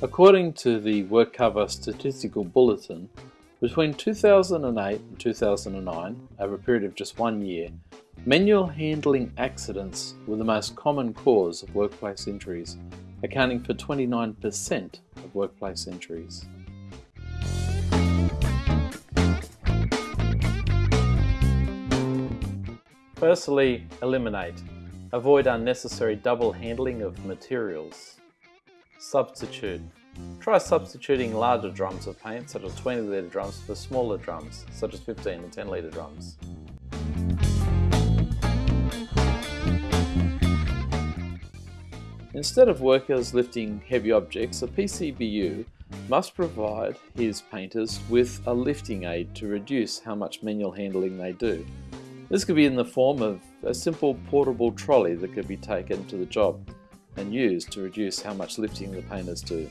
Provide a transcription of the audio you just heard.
According to the WorkCover Statistical Bulletin, between 2008 and 2009, over a period of just one year, manual handling accidents were the most common cause of workplace injuries, accounting for 29% of workplace injuries. Firstly, eliminate. Avoid unnecessary double handling of materials. Substitute. Try substituting larger drums of paint, such as 20 litre drums, for smaller drums, such as 15 and 10 litre drums. Instead of workers lifting heavy objects, a PCBU must provide his painters with a lifting aid to reduce how much manual handling they do. This could be in the form of a simple portable trolley that could be taken to the job and used to reduce how much lifting the painters do.